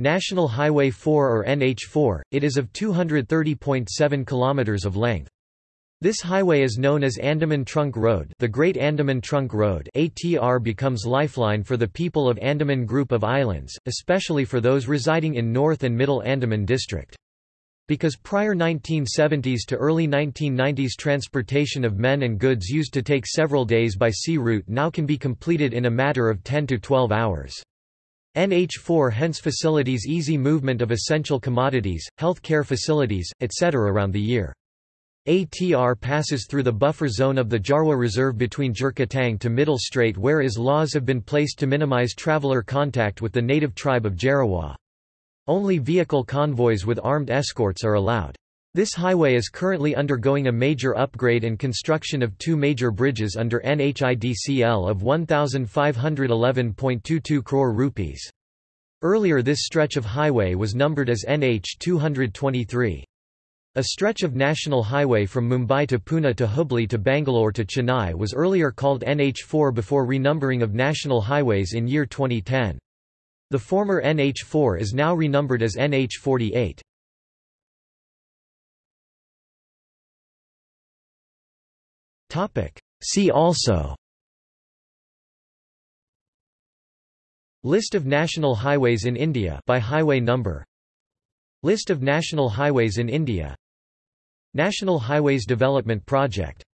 National Highway 4 or NH4, it is of 230.7 km of length. This highway is known as Andaman Trunk Road the Great Andaman Trunk Road ATR becomes lifeline for the people of Andaman Group of Islands, especially for those residing in North and Middle Andaman District. Because prior 1970s to early 1990s transportation of men and goods used to take several days by sea route now can be completed in a matter of 10 to 12 hours. NH4 hence facilities easy movement of essential commodities, health care facilities, etc. around the year. ATR passes through the buffer zone of the Jarawa Reserve between Jirkatang to Middle Strait where is laws have been placed to minimize traveler contact with the native tribe of Jarawa. Only vehicle convoys with armed escorts are allowed. This highway is currently undergoing a major upgrade and construction of two major bridges under NHIDCL of 1,511.22 crore rupees. Earlier this stretch of highway was numbered as NH 223. A stretch of national highway from Mumbai to Pune to Hubli to Bangalore to Chennai was earlier called NH4 before renumbering of national highways in year 2010. The former NH4 is now renumbered as NH48. See also. List of national highways in India by highway number. List of national highways in India. National Highways Development Project